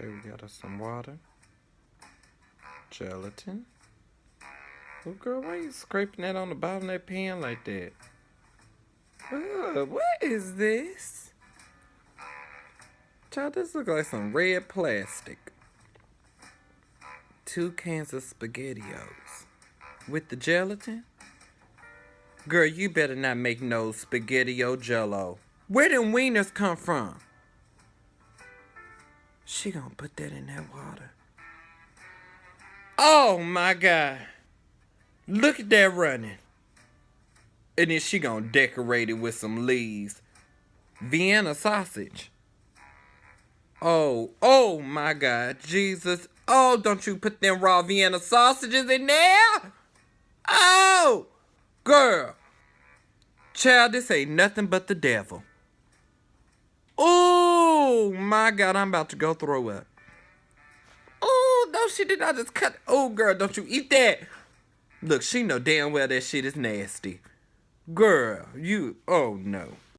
Okay, we got us some water. Gelatin. Oh, girl, why you scraping that on the bottom of that pan like that? What is this? Child, this look like some red plastic. Two cans of SpaghettiOs. With the gelatin? Girl, you better not make no SpaghettiO jello. Where did wieners come from? She gonna put that in that water. Oh my god. Look at that running. And then she gonna decorate it with some leaves. Vienna sausage. Oh, oh my god, Jesus. Oh, don't you put them raw Vienna sausages in there? Oh, girl. Child, this ain't nothing but the devil. My God, I'm about to go throw up. Oh, no, she did not just cut. Oh, girl, don't you eat that. Look, she know damn well that shit is nasty. Girl, you, oh no.